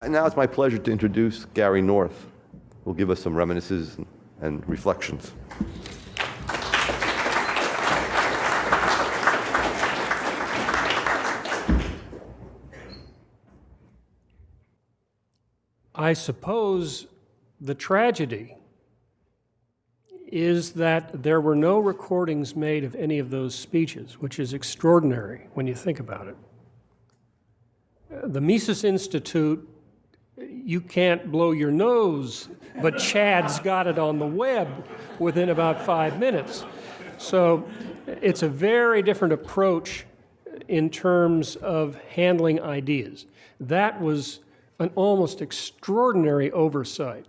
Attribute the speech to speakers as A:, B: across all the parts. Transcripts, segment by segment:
A: And now it's my pleasure to introduce Gary North, who will give us some reminiscences and, and reflections.
B: I suppose the tragedy is that there were no recordings made of any of those speeches, which is extraordinary when you think about it. The Mises Institute, you can't blow your nose, but Chad's got it on the web within about five minutes. So it's a very different approach in terms of handling ideas. That was an almost extraordinary oversight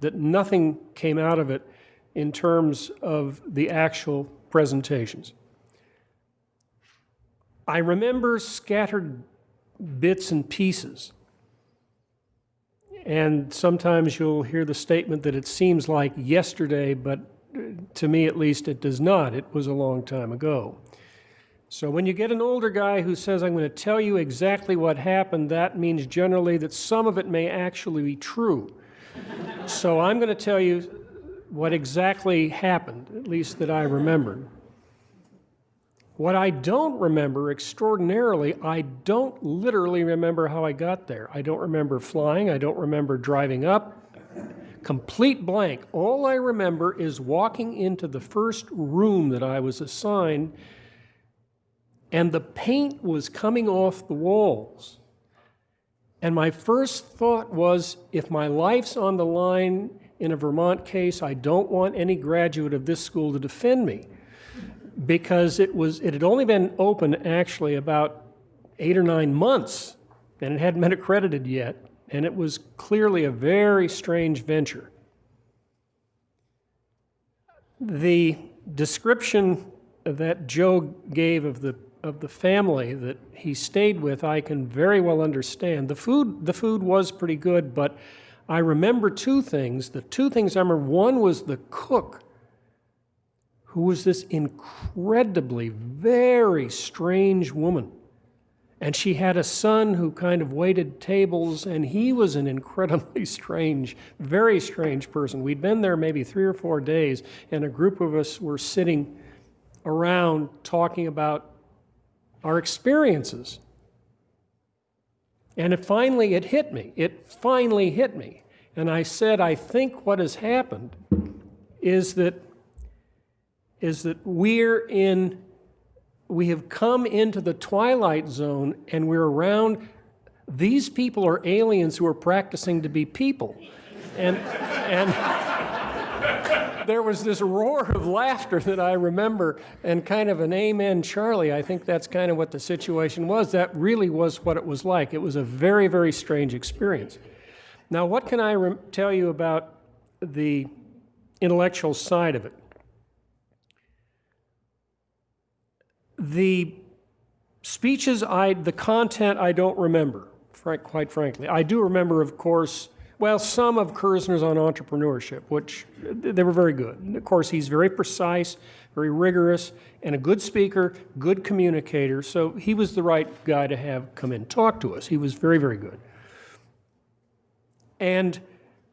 B: that nothing came out of it in terms of the actual presentations. I remember scattered bits and pieces. And sometimes you'll hear the statement that it seems like yesterday, but uh, to me at least it does not. It was a long time ago. So when you get an older guy who says, I'm going to tell you exactly what happened, that means generally that some of it may actually be true. so I'm going to tell you what exactly happened, at least that I remembered. What I don't remember extraordinarily, I don't literally remember how I got there. I don't remember flying, I don't remember driving up. Complete blank. All I remember is walking into the first room that I was assigned, and the paint was coming off the walls. And my first thought was if my life's on the line in a Vermont case, I don't want any graduate of this school to defend me because it was it had only been open actually about eight or nine months and it hadn't been accredited yet and it was clearly a very strange venture. The description that Joe gave of the of the family that he stayed with, I can very well understand. The food the food was pretty good, but I remember two things. The two things I remember one was the cook, who was this incredibly, very strange woman. And she had a son who kind of waited tables, and he was an incredibly strange, very strange person. We'd been there maybe three or four days, and a group of us were sitting around talking about our experiences. And it finally, it hit me. It finally hit me. And I said, I think what has happened is that, is that we're in, we have come into the twilight zone and we're around, these people are aliens who are practicing to be people. And, and there was this roar of laughter that I remember and kind of an amen Charlie. I think that's kind of what the situation was. That really was what it was like. It was a very, very strange experience. Now, what can I tell you about the intellectual side of it? The speeches, I, the content, I don't remember, frank, quite frankly. I do remember, of course, well, some of Kirzner's on entrepreneurship, which they were very good. And of course, he's very precise, very rigorous, and a good speaker, good communicator. So he was the right guy to have come in talk to us. He was very, very good. And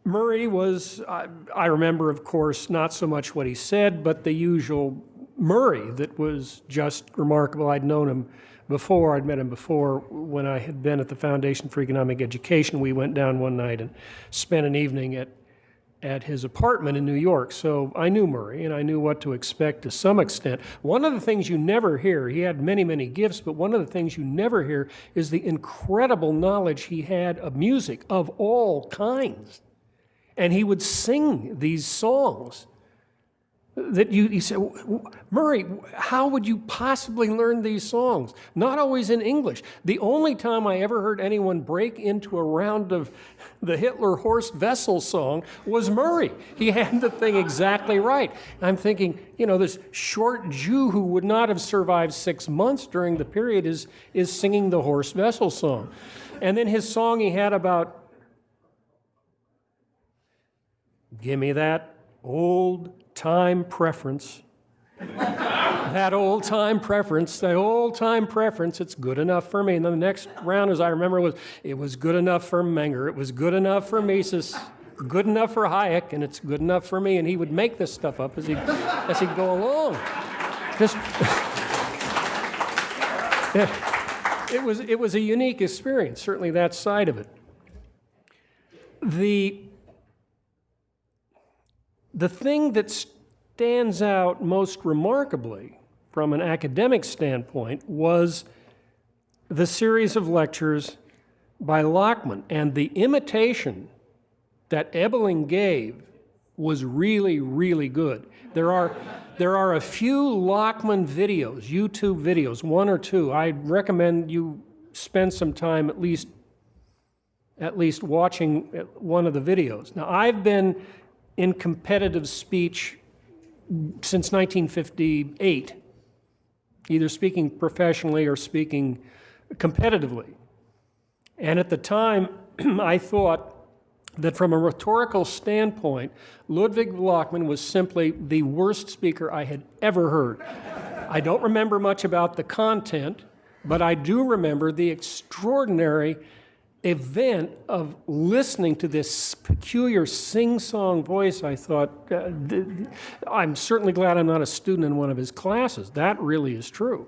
B: Murray was, I, I remember, of course, not so much what he said, but the usual Murray that was just remarkable. I'd known him before. I'd met him before when I had been at the Foundation for Economic Education. We went down one night and spent an evening at, at his apartment in New York. So I knew Murray and I knew what to expect to some extent. One of the things you never hear, he had many, many gifts, but one of the things you never hear is the incredible knowledge he had of music of all kinds. And he would sing these songs that you, you say, Murray, how would you possibly learn these songs? Not always in English. The only time I ever heard anyone break into a round of the Hitler Horst Wessel song was Murray. He had the thing exactly right. I'm thinking, you know, this short Jew who would not have survived six months during the period is, is singing the Horst Wessel song. And then his song he had about, give me that old time preference. that old time preference, that old time preference, it's good enough for me. And then the next round, as I remember, was it was good enough for Menger, it was good enough for Mises, good enough for Hayek, and it's good enough for me. And he would make this stuff up as he as he'd go along. Just it was it was a unique experience, certainly that side of it. The the thing that stands out most remarkably from an academic standpoint was the series of lectures by Lachmann. And the imitation that Ebeling gave was really, really good. There are, there are a few Lachmann videos, YouTube videos, one or two. I recommend you spend some time at least at least watching uh, one of the videos. Now, I've been in competitive speech since 1958, either speaking professionally or speaking competitively. And at the time, I thought that from a rhetorical standpoint, Ludwig Lachmann was simply the worst speaker I had ever heard. I don't remember much about the content, but I do remember the extraordinary event of listening to this peculiar sing-song voice, I thought, uh, I'm certainly glad I'm not a student in one of his classes. That really is true.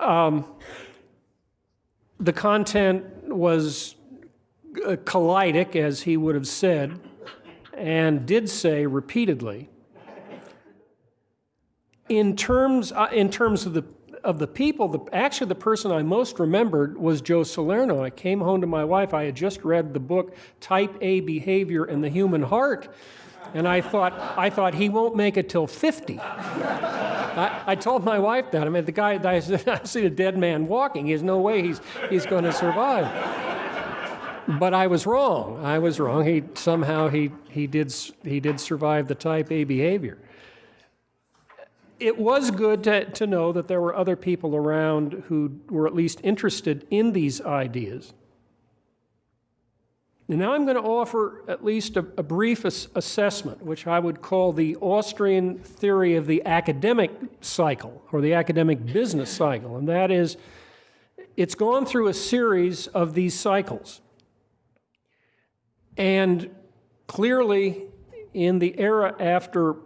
B: Um, the content was uh, kaleidic, as he would have said, and did say repeatedly. In terms, uh, in terms of the of the people, the, actually the person I most remembered was Joe Salerno. I came home to my wife. I had just read the book Type A Behavior and the Human Heart, and I thought, I thought he won't make it till 50. I, I, told my wife that. I mean, the guy, I, I see a dead man walking. There's no way he's, he's going to survive. But I was wrong. I was wrong. He somehow he, he, did, he did survive the type A behavior it was good to, to know that there were other people around who were at least interested in these ideas. And now I'm going to offer at least a, a brief as assessment, which I would call the Austrian theory of the academic cycle, or the academic business cycle. And that is, it's gone through a series of these cycles. And clearly, in the era after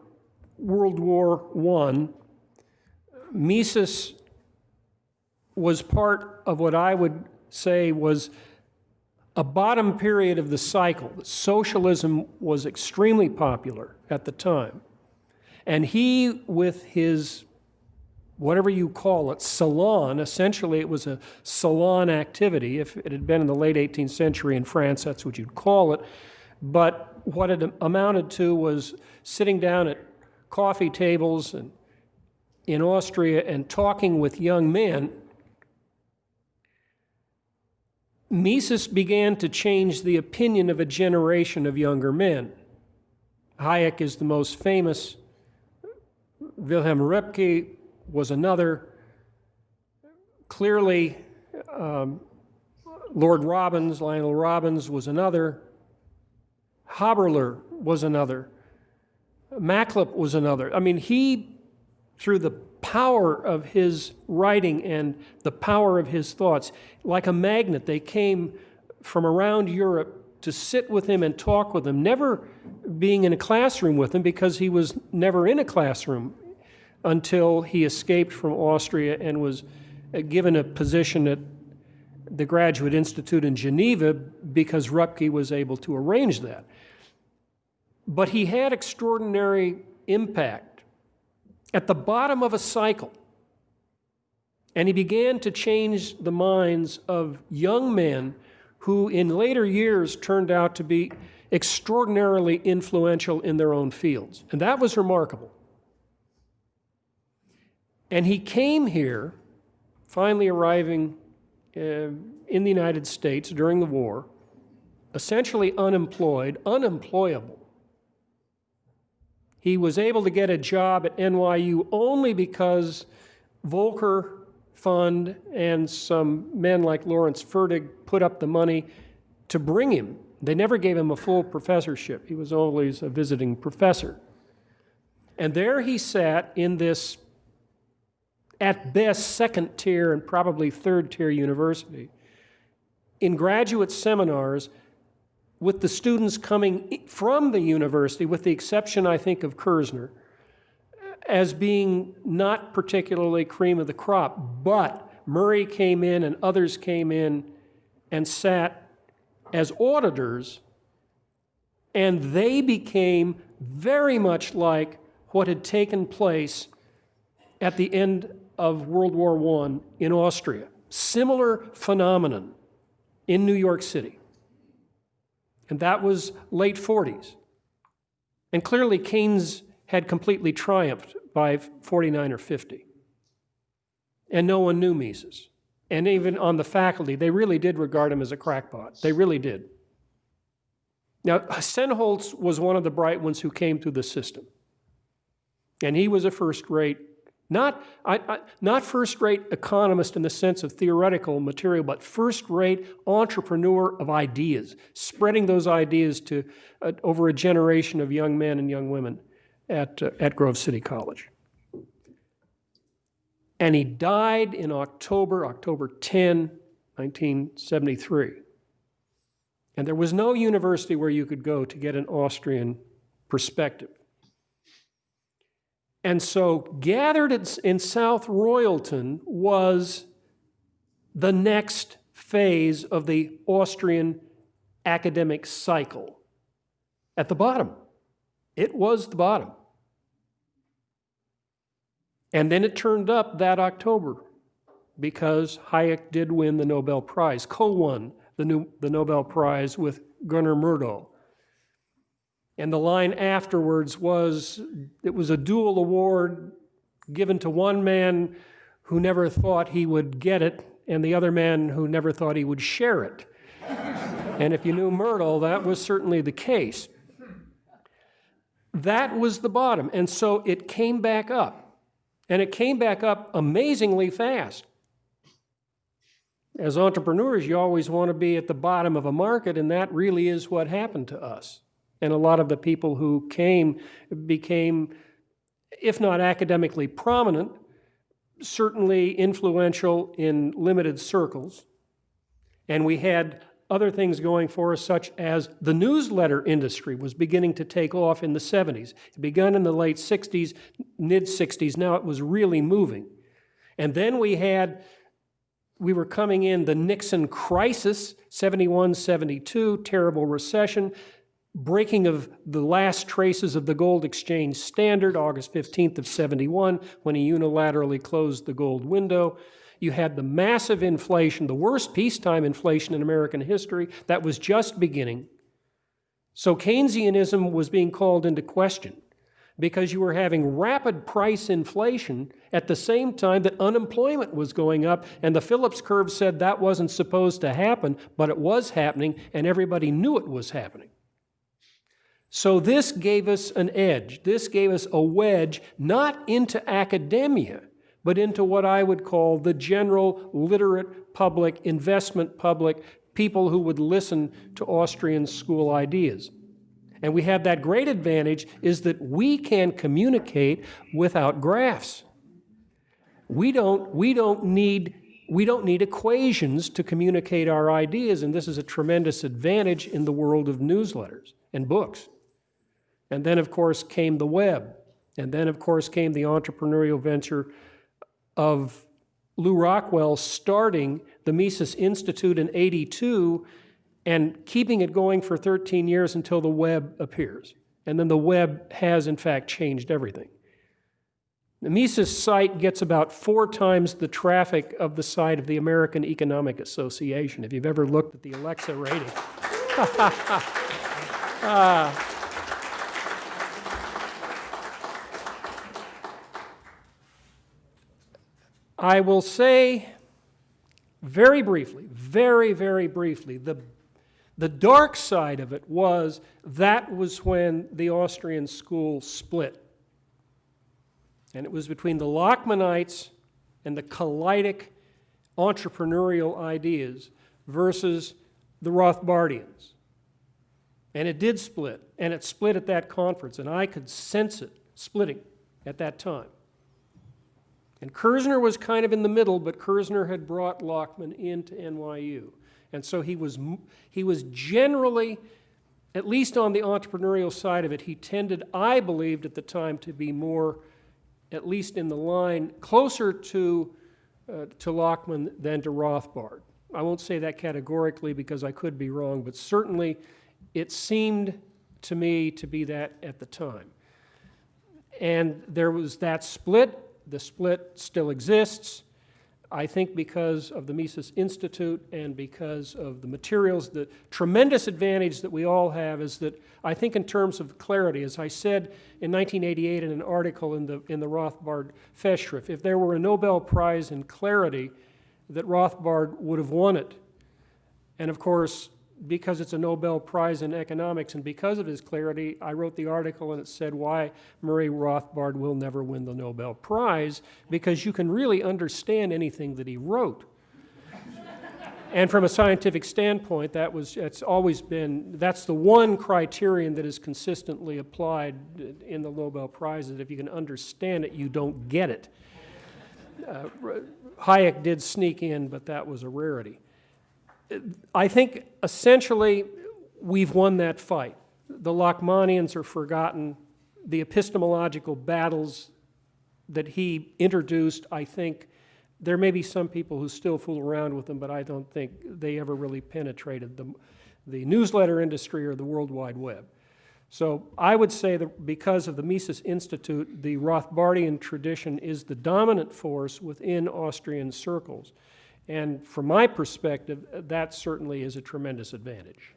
B: World War I, Mises was part of what I would say was a bottom period of the cycle. Socialism was extremely popular at the time. And he, with his, whatever you call it, salon, essentially it was a salon activity. If it had been in the late 18th century in France, that's what you'd call it. But what it amounted to was sitting down at coffee tables and in Austria and talking with young men, Mises began to change the opinion of a generation of younger men. Hayek is the most famous. Wilhelm Röpke was another. Clearly, um, Lord Robbins, Lionel Robbins was another. Haberler was another. Machlup was another. I mean, he, through the power of his writing and the power of his thoughts, like a magnet, they came from around Europe to sit with him and talk with him, never being in a classroom with him because he was never in a classroom until he escaped from Austria and was uh, given a position at the Graduate Institute in Geneva because Röpke was able to arrange that. But he had extraordinary impact at the bottom of a cycle. And he began to change the minds of young men who, in later years, turned out to be extraordinarily influential in their own fields. And that was remarkable. And he came here, finally arriving uh, in the United States during the war, essentially unemployed, unemployable. He was able to get a job at NYU only because Volker Fund and some men like Lawrence Fertig put up the money to bring him. They never gave him a full professorship. He was always a visiting professor. And there he sat in this at best second tier and probably third tier university, in graduate seminars, with the students coming from the university, with the exception, I think, of Kirzner, as being not particularly cream of the crop. But Murray came in and others came in and sat as auditors, and they became very much like what had taken place at the end of World War I in Austria. Similar phenomenon in New York City. And that was late 40s. And clearly, Keynes had completely triumphed by 49 or 50. And no one knew Mises. And even on the faculty, they really did regard him as a crackpot. They really did. Now, Sennholz was one of the bright ones who came through the system. And he was a first rate, not, I, I, not first rate economist in the sense of theoretical material, but first rate entrepreneur of ideas, spreading those ideas to uh, over a generation of young men and young women at, uh, at Grove City College. And he died in October, October 10, 1973. And there was no university where you could go to get an Austrian perspective. And so, gathered in, South Royalton was the next phase of the Austrian academic cycle. At the bottom, it was the bottom. And then it turned up that October because Hayek did win the Nobel Prize, co won the, the Nobel Prize with Gunnar Myrdal. And the line afterwards was it was a dual award given to one man who never thought he would get it, and the other man who never thought he would share it. and if you knew Myrdal, that was certainly the case. That was the bottom. And so it came back up. And it came back up amazingly fast. As entrepreneurs, you always want to be at the bottom of a market, and that really is what happened to us. And a lot of the people who came became, if not academically prominent, certainly influential in limited circles. And we had other things going for us, such as the newsletter industry was beginning to take off in the 70s. It began in the late 60s, mid 60s. Now it was really moving. And then we had, we were coming in the Nixon crisis, 71, 72, terrible recession, breaking of the last traces of the gold exchange standard, August 15th of 71, when he unilaterally closed the gold window. You had the massive inflation, the worst peacetime inflation in American history, that was just beginning. So Keynesianism was being called into question because you were having rapid price inflation at the same time that unemployment was going up, and the Phillips curve said that wasn't supposed to happen, but it was happening, and everybody knew it was happening. So this gave us an edge. This gave us a wedge, not into academia, but into what I would call the general literate public, investment public, people who would listen to Austrian school ideas. And we have that great advantage is that we can communicate without graphs. We don't, we don't need we don't need equations to communicate our ideas, and this is a tremendous advantage in the world of newsletters and books. And then, of course, came the web. And then, of course, came the entrepreneurial venture of Lew Rockwell starting the Mises Institute in 82 and keeping it going for 13 years until the web appears. And then the web has, in fact, changed everything. The Mises site gets about four times the traffic of the site of the American Economic Association, if you've ever looked at the Alexa rating. Ah. I will say very briefly, very, very briefly, the, the dark side of it was that was when the Austrian school split. And it was between the Lachmannites and the kaleidic entrepreneurial ideas versus the Rothbardians. And it did split, and it split at that conference, and I could sense it splitting at that time. And Kirzner was kind of in the middle, but Kirzner had brought Lachmann into NYU. And so he was, he was generally, at least on the entrepreneurial side of it, he tended, I believed at the time, to be more, at least in the line, closer to, uh, to Lachmann than to Rothbard. I won't say that categorically because I could be wrong, but certainly it seemed to me to be that at the time. And there was that split. The split still exists. I think because of the Mises Institute and because of the materials, the tremendous advantage that we all have is that I think in terms of clarity, as I said in 1988 in an article in the, in the Rothbard Festschrift, if there were a Nobel Prize in clarity, that Rothbard would have won it. And of course, because it's a Nobel Prize in economics and because of his clarity, I wrote the article and it said why Murray Rothbard will never win the Nobel Prize, because you can really understand anything that he wrote. and from a scientific standpoint, that was, it's always been, that's the one criterion that is consistently applied in the Nobel Prize, that if you can understand it, you don't get it. Uh, Hayek did sneak in, but that was a rarity. I think essentially we've won that fight. The Lachmanians are forgotten. The epistemological battles that he introduced, I think, there may be some people who still fool around with them, but I don't think they ever really penetrated the, the newsletter industry or the World Wide Web. So I would say that because of the Mises Institute, the Rothbardian tradition is the dominant force within Austrian circles. And from my perspective, that certainly is a tremendous advantage.